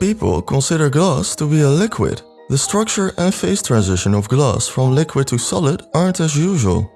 People consider glass to be a liquid. The structure and phase transition of glass from liquid to solid aren't as usual.